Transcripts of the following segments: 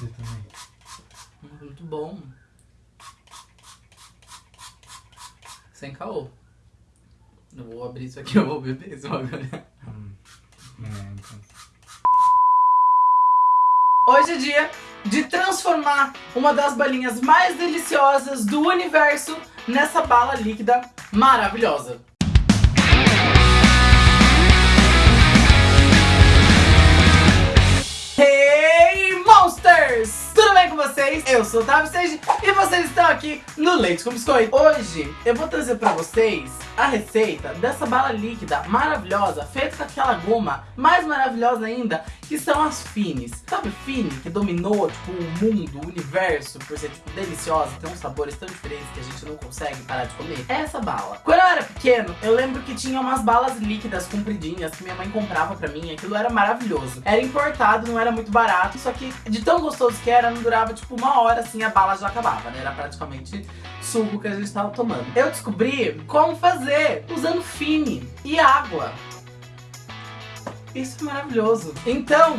Eu também. Muito bom. Sem caô. Eu vou abrir isso aqui, eu vou beber isso agora. Hum. É, então. Hoje é dia de transformar uma das balinhas mais deliciosas do universo nessa bala líquida maravilhosa. Vocês? Eu sou o Sage e vocês estão aqui no Leite com Biscoito. Hoje eu vou trazer pra vocês a receita dessa bala líquida maravilhosa, feita com aquela goma mais maravilhosa ainda, que são as Fines. Sabe Fine, que dominou tipo, o mundo, o universo, por ser tipo, deliciosa, tem uns sabores tão diferentes que a gente não consegue parar de comer? É essa bala. Quando eu era pequeno, eu lembro que tinha umas balas líquidas compridinhas que minha mãe comprava pra mim, aquilo era maravilhoso. Era importado, não era muito barato, só que de tão gostoso que era, não durava tipo uma hora assim, a bala já acabava, né? Era praticamente suco que a gente tava tomando. Eu descobri como fazer usando Fine e água. Isso é maravilhoso. Então,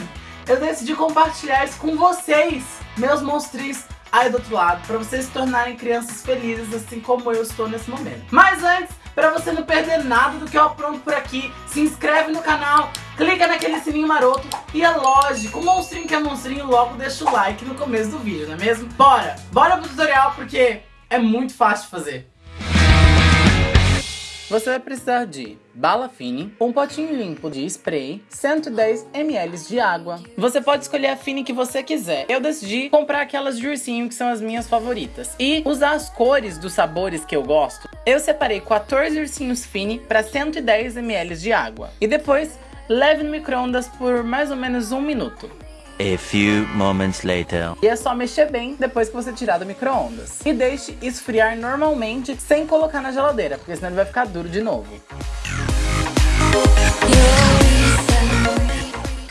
eu decidi compartilhar isso com vocês, meus monstrinhos aí do outro lado, para vocês se tornarem crianças felizes, assim como eu estou nesse momento. Mas antes, para você não perder nada do que eu apronto por aqui, se inscreve no canal, clica naquele sininho maroto e é lógico, monstrinho que é monstrinho logo deixa o like no começo do vídeo, não é mesmo? Bora! Bora pro tutorial porque é muito fácil de fazer. Você vai precisar de bala fine, um potinho limpo de spray, 110 ml de água. Você pode escolher a fine que você quiser. Eu decidi comprar aquelas de ursinho que são as minhas favoritas. E usar as cores dos sabores que eu gosto. Eu separei 14 ursinhos fine para 110 ml de água. E depois, leve no micro-ondas por mais ou menos um minuto. A few moments later. E é só mexer bem depois que você tirar do micro-ondas. E deixe esfriar normalmente, sem colocar na geladeira, porque senão ele vai ficar duro de novo.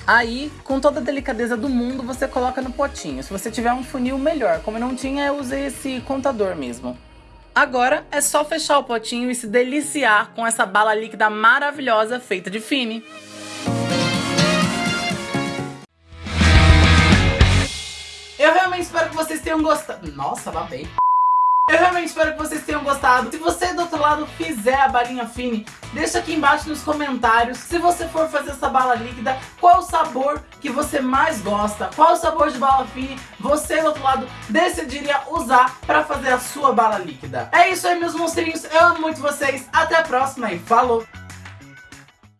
Aí, com toda a delicadeza do mundo, você coloca no potinho. Se você tiver um funil, melhor. Como eu não tinha, eu usei esse contador mesmo. Agora é só fechar o potinho e se deliciar com essa bala líquida maravilhosa feita de fine. Eu realmente espero que vocês tenham gostado. Nossa, babei. Eu realmente espero que vocês tenham gostado. Se você do outro lado fizer a balinha fine, deixa aqui embaixo nos comentários. Se você for fazer essa bala líquida, qual o sabor que você mais gosta? Qual o sabor de bala fine você do outro lado decidiria usar para fazer a sua bala líquida? É isso aí, meus monstrinhos. Eu amo muito vocês. Até a próxima e falou!